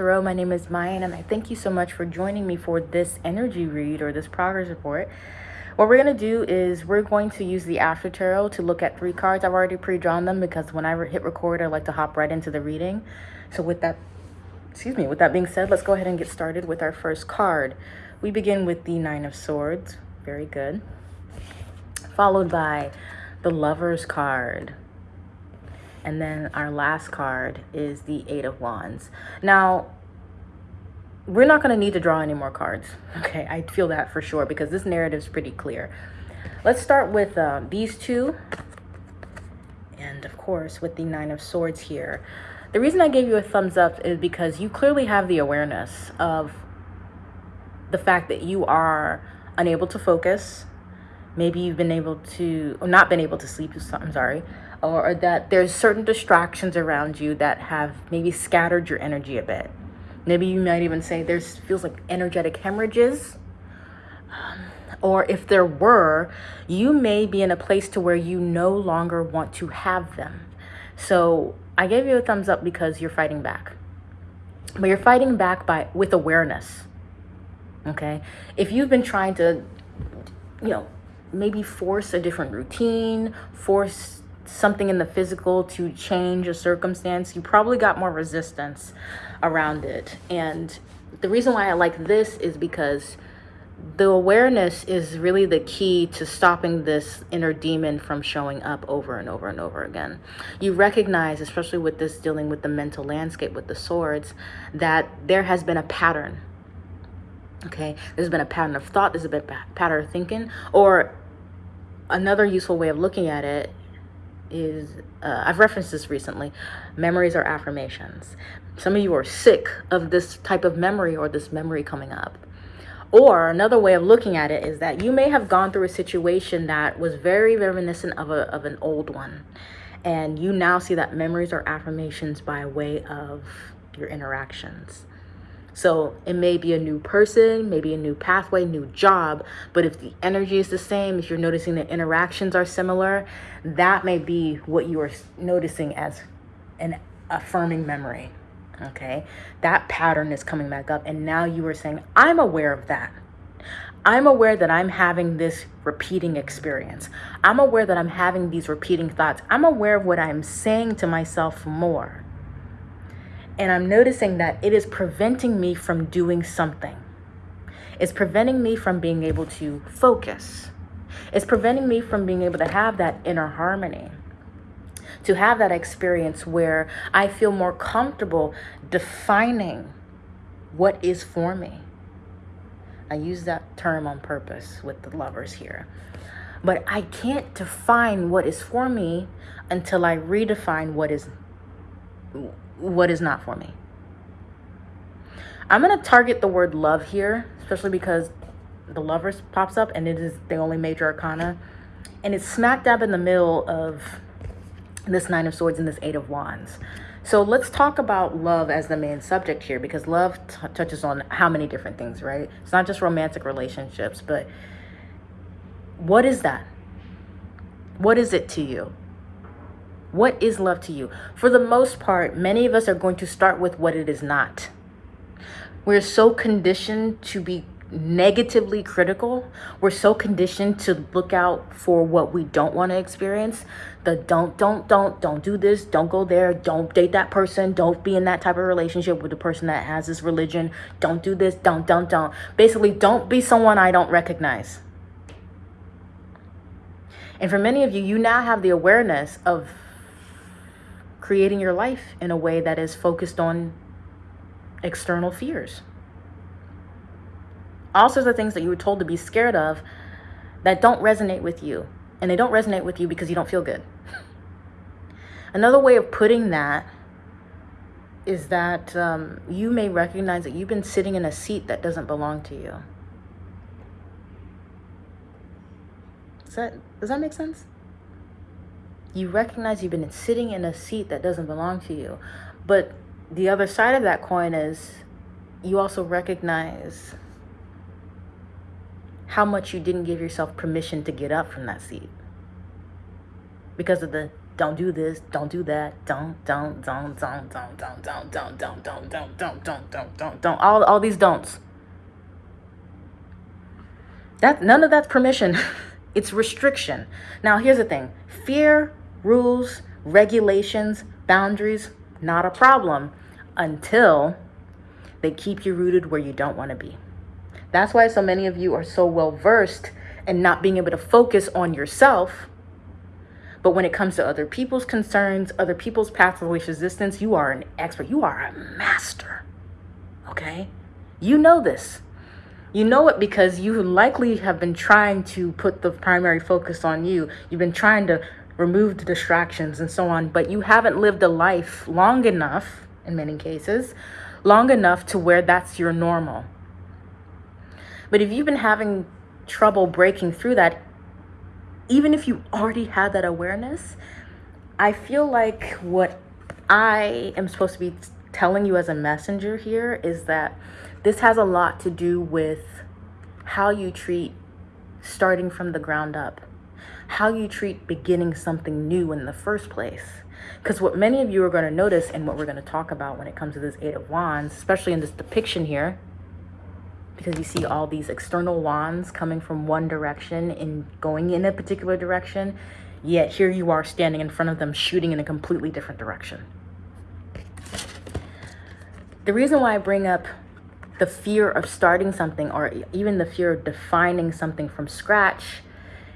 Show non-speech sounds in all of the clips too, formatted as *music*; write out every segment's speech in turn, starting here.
Tarot. My name is Mayan, and I thank you so much for joining me for this energy read or this progress report. What we're going to do is we're going to use the After Tarot to look at three cards. I've already pre-drawn them because when I hit record, I like to hop right into the reading. So with that, excuse me, with that being said, let's go ahead and get started with our first card. We begin with the Nine of Swords. Very good. Followed by the Lover's card. And then our last card is the Eight of Wands. Now, we're not going to need to draw any more cards. *laughs* Okay, I feel that for sure because this narrative is pretty clear. Let's start with uh, these two. And of course, with the Nine of Swords here. The reason I gave you a thumbs up is because you clearly have the awareness of the fact that you are unable to focus. Maybe you've been able to, or not been able to sleep, I'm sorry or that there's certain distractions around you that have maybe scattered your energy a bit. Maybe you might even say there's feels like energetic hemorrhages. Um, or if there were, you may be in a place to where you no longer want to have them. So I gave you a thumbs up because you're fighting back. But you're fighting back by with awareness. Okay? If you've been trying to, you know, maybe force a different routine, force something in the physical to change a circumstance, you probably got more resistance around it. And the reason why I like this is because the awareness is really the key to stopping this inner demon from showing up over and over and over again. You recognize, especially with this dealing with the mental landscape with the swords, that there has been a pattern. Okay, there's been a pattern of thought, there's been a pattern of thinking, or another useful way of looking at it is uh, I've referenced this recently. Memories are affirmations. Some of you are sick of this type of memory or this memory coming up. Or another way of looking at it is that you may have gone through a situation that was very reminiscent of, a, of an old one. And you now see that memories are affirmations by way of your interactions. So it may be a new person, maybe a new pathway, new job, but if the energy is the same, if you're noticing that interactions are similar, that may be what you are noticing as an affirming memory. Okay, that pattern is coming back up, and now you are saying, I'm aware of that. I'm aware that I'm having this repeating experience. I'm aware that I'm having these repeating thoughts. I'm aware of what I'm saying to myself more. And I'm noticing that it is preventing me from doing something. It's preventing me from being able to focus. It's preventing me from being able to have that inner harmony. To have that experience where I feel more comfortable defining what is for me. I use that term on purpose with the lovers here. But I can't define what is for me until I redefine what is what is not for me. I'm going to target the word love here, especially because the lovers pops up and it is the only major arcana. And it's smack dab in the middle of this nine of swords and this eight of wands. So let's talk about love as the main subject here because love touches on how many different things, right? It's not just romantic relationships, but what is that? What is it to you? What is love to you? For the most part, many of us are going to start with what it is not. We're so conditioned to be negatively critical. We're so conditioned to look out for what we don't want to experience. The don't, don't, don't, don't do this, don't go there, don't date that person, don't be in that type of relationship with the person that has this religion, don't do this, don't, don't, don't. Basically, don't be someone I don't recognize. And for many of you, you now have the awareness of creating your life in a way that is focused on external fears. All sorts of things that you were told to be scared of that don't resonate with you. And they don't resonate with you because you don't feel good. *laughs* Another way of putting that is that um, you may recognize that you've been sitting in a seat that doesn't belong to you. Does that, does that make sense? You recognize you've been sitting in a seat that doesn't belong to you. But the other side of that coin is you also recognize how much you didn't give yourself permission to get up from that seat because of the don't do this, don't do that, don't, don't, don't, don't, don't, don't, don't, don't, don't, don't, don't, don't, don't, don't, don't, don't, all, all these don'ts. That none of that's permission. it's restriction. Now here's the thing: fear, rules, regulations, boundaries, not a problem until they keep you rooted where you don't want to be. That's why so many of you are so well versed in not being able to focus on yourself. But when it comes to other people's concerns, other people's paths of resistance, you are an expert. You are a master. Okay? You know this. You know it because you likely have been trying to put the primary focus on you. You've been trying to remove the distractions and so on, but you haven't lived a life long enough, in many cases, long enough to where that's your normal. But if you've been having trouble breaking through that, even if you already had that awareness, I feel like what I am supposed to be telling you as a messenger here is that this has a lot to do with how you treat starting from the ground up, how you treat beginning something new in the first place. Because what many of you are going to notice and what we're going to talk about when it comes to this Eight of Wands, especially in this depiction here, because you see all these external wands coming from one direction and going in a particular direction, yet here you are standing in front of them shooting in a completely different direction. The reason why I bring up the fear of starting something or even the fear of defining something from scratch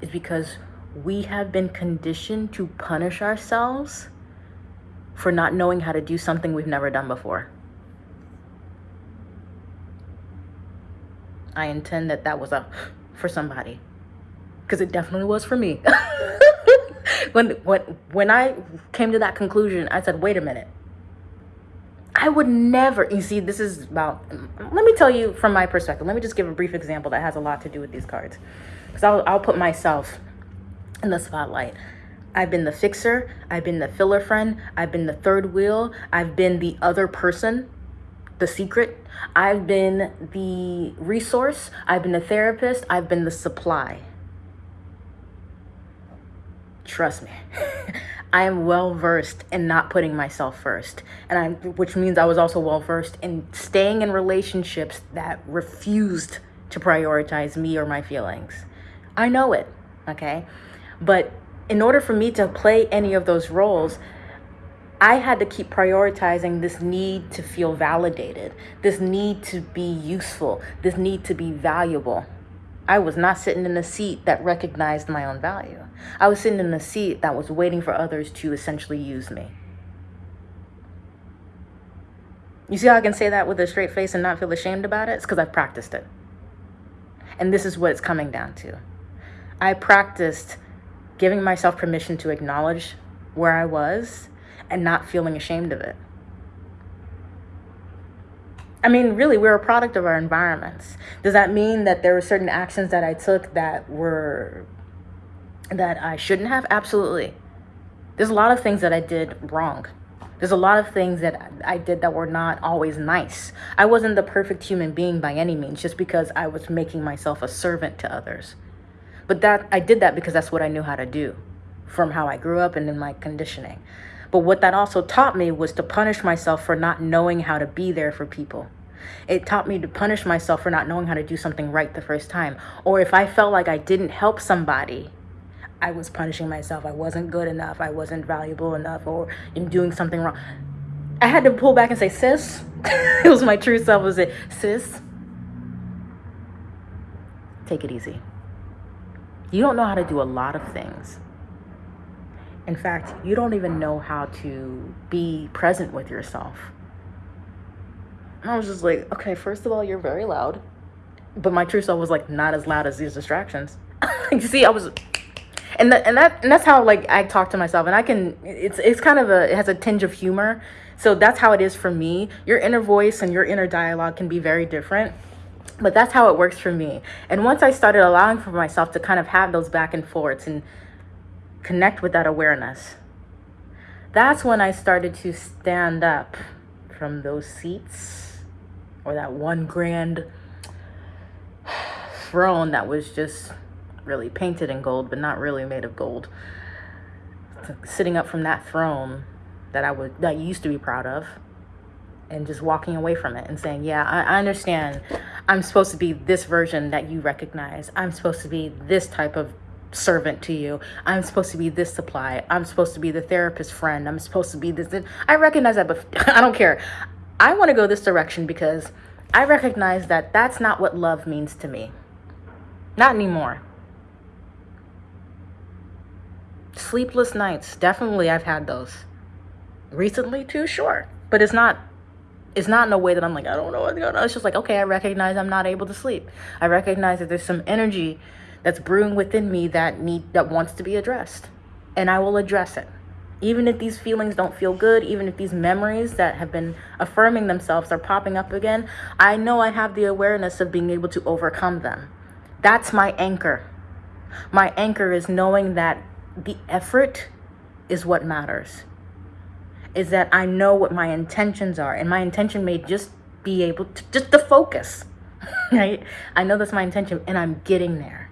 is because we have been conditioned to punish ourselves for not knowing how to do something we've never done before. I intend that that was a for somebody because it definitely was for me. *laughs* when when when I came to that conclusion, I said, "Wait a minute. I would never." You see, this is about. Let me tell you from my perspective. Let me just give a brief example that has a lot to do with these cards, because I'll I'll put myself in the spotlight. I've been the fixer, I've been the filler friend, I've been the third wheel, I've been the other person, the secret, I've been the resource, I've been the therapist, I've been the supply. Trust me. *laughs* I am well versed in not putting myself first. And I which means I was also well versed in staying in relationships that refused to prioritize me or my feelings. I know it, okay? But in order for me to play any of those roles, I had to keep prioritizing this need to feel validated, this need to be useful, this need to be valuable. I was not sitting in a seat that recognized my own value. I was sitting in a seat that was waiting for others to essentially use me. You see how I can say that with a straight face and not feel ashamed about it? It's because I've practiced it. And this is what it's coming down to. I practiced giving myself permission to acknowledge where I was and not feeling ashamed of it. I mean, really, we're a product of our environments. Does that mean that there were certain actions that I took that were that I shouldn't have? Absolutely. There's a lot of things that I did wrong. There's a lot of things that I did that were not always nice. I wasn't the perfect human being by any means, just because I was making myself a servant to others. But that I did that because that's what I knew how to do from how I grew up and in my conditioning. But what that also taught me was to punish myself for not knowing how to be there for people. It taught me to punish myself for not knowing how to do something right the first time. Or if I felt like I didn't help somebody, I was punishing myself. I wasn't good enough. I wasn't valuable enough or in doing something wrong. I had to pull back and say, sis, *laughs* it was my true self. Was it, sis, take it easy. You don't know how to do a lot of things. In fact, you don't even know how to be present with yourself. And I was just like, okay, first of all, you're very loud. But my true self was like not as loud as these distractions. *laughs* you see, I was and that and that and that's how like I talk to myself and I can it's it's kind of a it has a tinge of humor. So that's how it is for me. Your inner voice and your inner dialogue can be very different but that's how it works for me and once i started allowing for myself to kind of have those back and forths and connect with that awareness that's when i started to stand up from those seats or that one grand throne that was just really painted in gold but not really made of gold sitting up from that throne that I would that I used to be proud of and just walking away from it and saying, Yeah, I, I understand. I'm supposed to be this version that you recognize. I'm supposed to be this type of servant to you. I'm supposed to be this supply. I'm supposed to be the therapist friend. I'm supposed to be this. I recognize that, but *laughs* I don't care. I want to go this direction because I recognize that that's not what love means to me. Not anymore. Sleepless nights, definitely I've had those. Recently too, sure. But it's not it's not in a way that I'm like, I don't know what's going on. It's just like, okay, I recognize I'm not able to sleep. I recognize that there's some energy that's brewing within me that need that wants to be addressed. And I will address it. Even if these feelings don't feel good, even if these memories that have been affirming themselves are popping up again, I know I have the awareness of being able to overcome them. That's my anchor. My anchor is knowing that the effort is what matters. Is that I know what my intentions are, and my intention may just be able to just to focus, *laughs* right? I know that's my intention, and I'm getting there.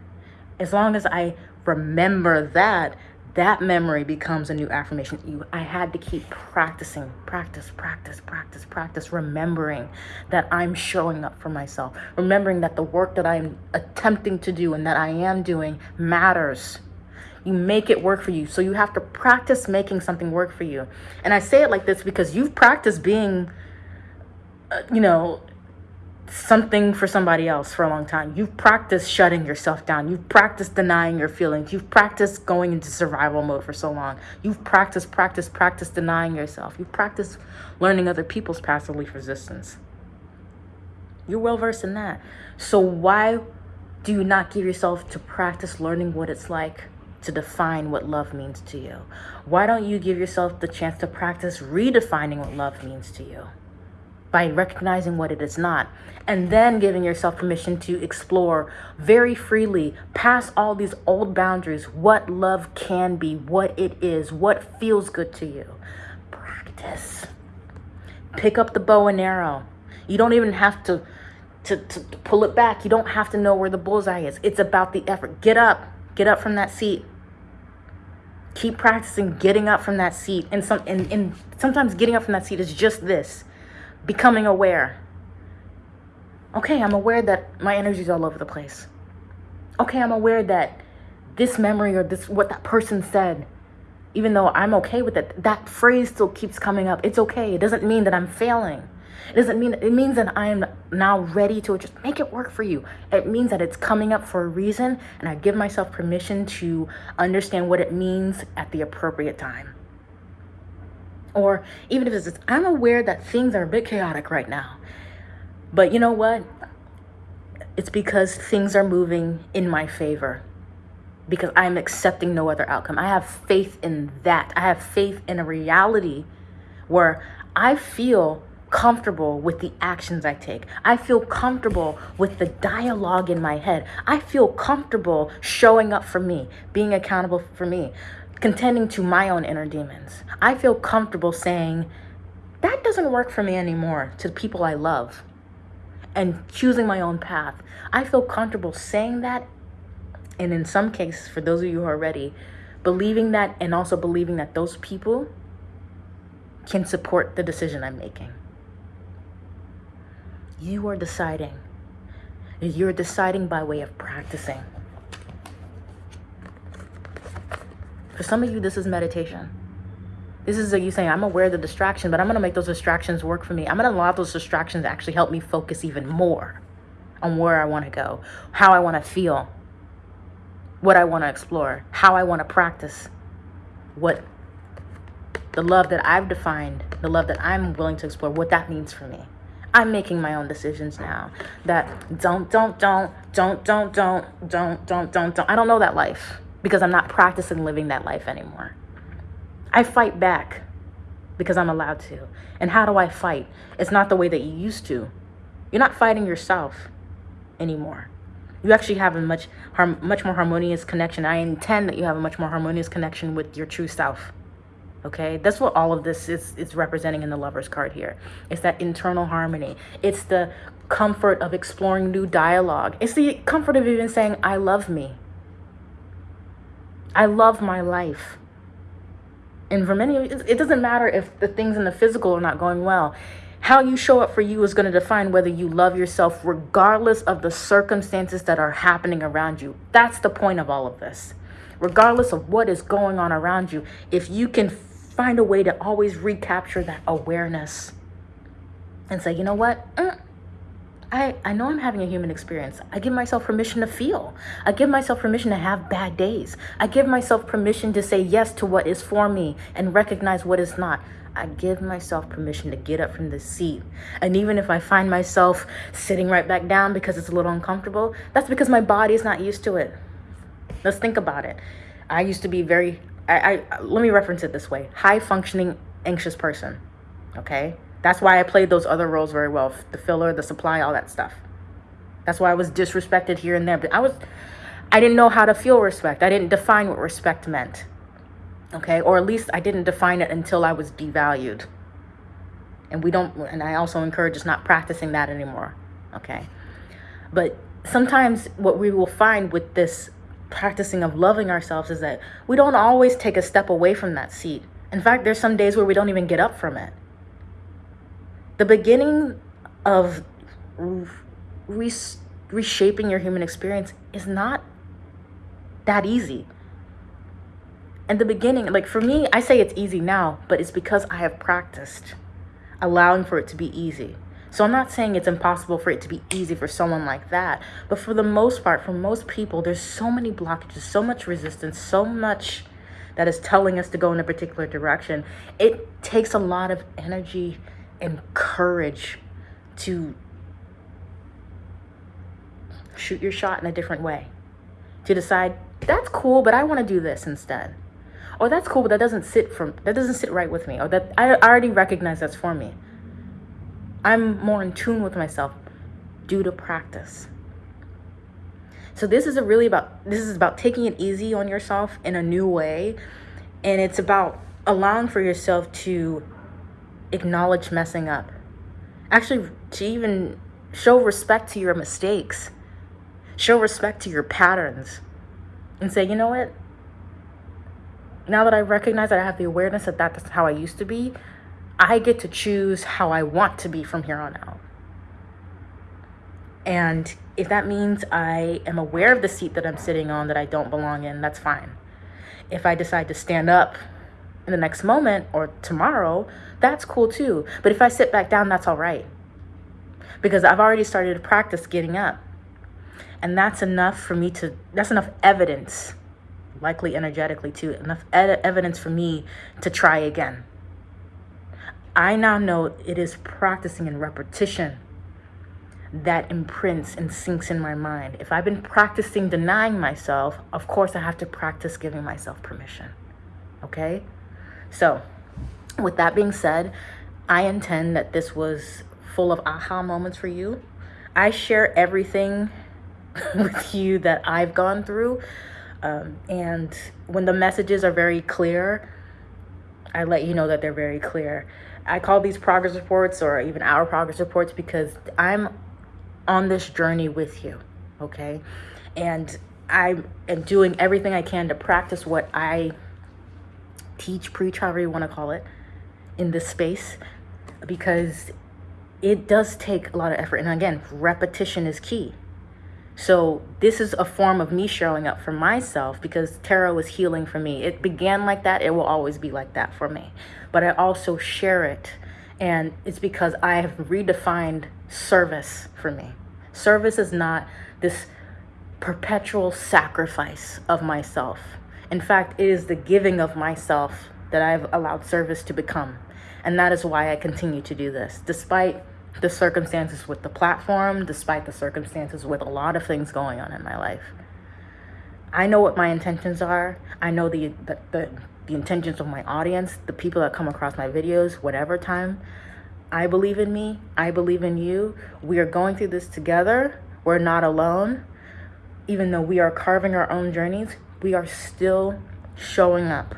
As long as I remember that, that memory becomes a new affirmation. You i had to keep practicing practice practice practice practice remembering that i'm showing up for myself remembering that the work that i'm attempting to do and that i am doing matters. You make it work for you. So you have to practice making something work for you. And i say it like this because you've practiced being uh, you know something for somebody else for a long time. You've practiced shutting yourself down. You've practiced denying your feelings. You've practiced going into survival mode for so long. You've practiced, practiced, practiced denying yourself. You've practiced learning other people's least resistance. You're well versed in that. So why do you not give yourself to practice learning what it's like to define what love means to you? Why don't you give yourself the chance to practice redefining what love means to you? By recognizing what it is not, and then giving yourself permission to explore very freely past all these old boundaries what love can be, what it is, what feels good to you. Practice. Pick up the bow and arrow. You don't even have to, to, to, to pull it back. You don't have to know where the bullseye is. It's about the effort. Get up. Get up from that seat keep practicing getting up from that seat and some and, and sometimes getting up from that seat is just this becoming aware. Okay, I'm aware that my energy is all over the place. Okay, I'm aware that this memory or this what that person said, even though I'm okay with it, that phrase still keeps coming up. It's okay. It doesn't mean that I'm failing. It doesn't mean it means that I am now ready to just make it work for you. It means that it's coming up for a reason and I give myself permission to understand what it means at the appropriate time. Or even if it's just, I'm aware that things are a bit chaotic right now. But you know what? It's because things are moving in my favor. Because I'm accepting no other outcome. I have faith in that. I have faith in a reality where I feel comfortable with the actions I take. I feel comfortable with the dialogue in my head. I feel comfortable showing up for me, being accountable for me contending to my own inner demons. I feel comfortable saying, that doesn't work for me anymore to the people I love and choosing my own path. I feel comfortable saying that. And in some cases, for those of you who are ready, believing that and also believing that those people can support the decision I'm making. You are deciding. You're deciding by way of practicing. For some of you, this is meditation. This is you saying, I'm aware of the distraction, but I'm going to make those distractions work for me. I'm going to allow those distractions to actually help me focus even more on where I want to go, how I want to feel, what I want to explore, how I want to practice, what the love that I've defined, the love that I'm willing to explore, what that means for me. I'm making my own decisions now. That don't, don't, don't, don't, don't, don't, don't, don't, don't, don't. I don't know that life because I'm not practicing living that life anymore. I fight back because I'm allowed to. And how do I fight? It's not the way that you used to. You're not fighting yourself anymore. You actually have a much much more harmonious connection. I intend that you have a much more harmonious connection with your true self. Okay? That's what all of this is is representing in the lover's card here. It's that internal harmony. It's the comfort of exploring new dialogue. It's the comfort of even saying I love me. I love my life. And for many, it doesn't matter if the things in the physical are not going well. How you show up for you is going to define whether you love yourself, regardless of the circumstances that are happening around you. That's the point of all of this. Regardless of what is going on around you, if you can find a way to always recapture that awareness and say, you know what? Mm, I, I know I'm having a human experience. I give myself permission to feel. I give myself permission to have bad days. I give myself permission to say yes to what is for me and recognize what is not. I give myself permission to get up from the seat. And even if I find myself sitting right back down because it's a little uncomfortable, that's because my body is not used to it. Let's think about it. I used to be very, I, I let me reference it this way high functioning anxious person. Okay. That's why I played those other roles very well the filler, the supply, all that stuff. That's why I was disrespected here and there. But I was, I didn't know how to feel respect. I didn't define what respect meant okay or at least i didn't define it until i was devalued and we don't and i also encourage us not practicing that anymore okay but sometimes what we will find with this practicing of loving ourselves is that we don't always take a step away from that seat in fact there's some days where we don't even get up from it the beginning of reshaping your human experience is not that easy in the beginning, like for me, I say it's easy now, but it's because I have practiced allowing for it to be easy. So I'm not saying it's impossible for it to be easy for someone like that, but for the most part, for most people, there's so many blockages, so much resistance, so much that is telling us to go in a particular direction. It takes a lot of energy and courage to shoot your shot in a different way. To decide, that's cool, but I want to do this instead. Or that's cool but that doesn't sit from that doesn't sit right with me or that i already recognize that's for me. I'm more in tune with myself due to practice. So this is a really about this is about taking it easy on yourself in a new way and it's about allowing for yourself to acknowledge messing up actually to even show respect to your mistakes show respect to your patterns and say you know what now that I recognize that I have the awareness that that's how I used to be, I get to choose how I want to be from here on out. And if that means I am aware of the seat that I'm sitting on that I don't belong in, that's fine. If I decide to stand up in the next moment or tomorrow, that's cool too. But if I sit back down, that's all right. Because I've already started to practice getting up. And that's enough for me to, that's enough evidence likely energetically too, enough evidence for me to try again. I now know it is practicing and repetition that imprints and sinks in my mind. If I've been practicing denying myself, of course I have to practice giving myself permission. Okay? So, with that being said, I intend that this was full of aha moments for you. I share everything *laughs* with you that I've gone through um, and when the messages are very clear, I let you know that they're very clear. I call these progress reports or even our progress reports because I'm on this journey with you, okay? And I am doing everything I can to practice what I teach, preach, however you want to call it, in this space because it does take a lot of effort. And again, repetition is key. So this is a form of me showing up for myself because tarot is healing for me. It began like that. It will always be like that for me. But I also share it. And it's because I have redefined service for me. Service is not this perpetual sacrifice of myself. In fact, it is the giving of myself that I've allowed service to become. And that is why I continue to do this, despite the circumstances with the platform, despite the circumstances with a lot of things going on in my life. I know what my intentions are. I know the, the, the, the intentions of my audience, the people that come across my videos, whatever time. I believe in me. I believe in you. We are going through this together. We're not alone. Even though we are carving our own journeys, we are still showing up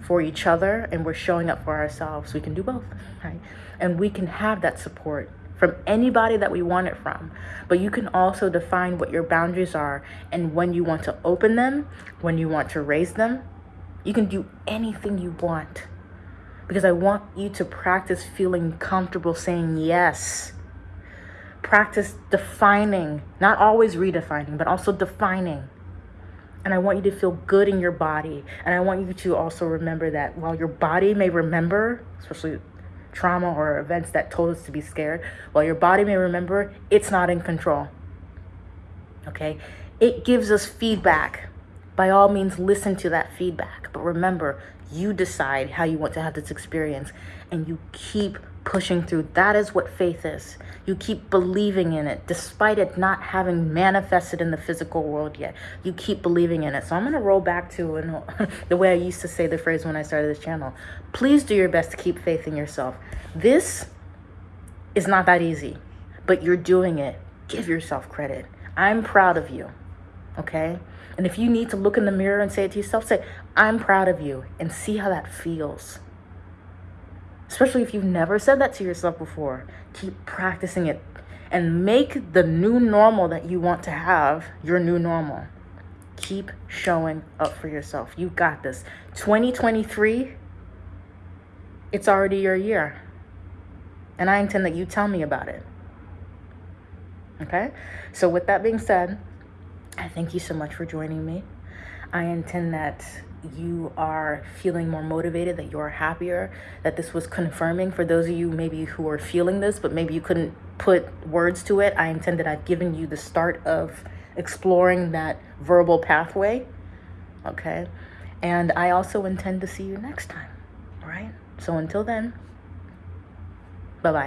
for each other and we're showing up for ourselves. We can do both, *laughs* right? And we can have that support from anybody that we want it from. But you can also define what your boundaries are and when you want to open them, when you want to raise them, You can do anything you want because I want you to practice feeling comfortable saying yes. Practice defining, not always redefining, but also defining. And I want you to feel good in your body. And I want you to also remember that while your body may remember, especially trauma or events that told us to be scared, while your body may remember, it's not in control. Okay? It gives us feedback. By all means, listen to that feedback. But remember, you decide how you want to have this experience and you keep pushing through. That is what faith is. You keep believing in it despite it not having manifested in the physical world yet. You keep believing in it. So I'm going to roll back to *laughs* the way I used to say the phrase when I started this channel. Please do your best to keep faith in yourself. This is not that easy, but you're doing it. Give yourself credit. I'm proud of you. Okay? And if you need to look in the mirror and say it to yourself, say, I'm proud of you, and see how that feels. Especially if you've never said that to yourself before. Keep practicing it and make the new normal that you want to have your new normal. Keep showing up for yourself. You got this. 2023, it's already your year. And I intend that you tell me about it. Okay? So, with that being said, I thank you so much for joining me. I intend that you are feeling more motivated, that you are happier, that this was confirming for those of you maybe who are feeling this, but maybe you couldn't put words to it. I intend that I've given you the start of exploring that verbal pathway. Okay. And I also intend to see you next time. All right. So until then, bye bye.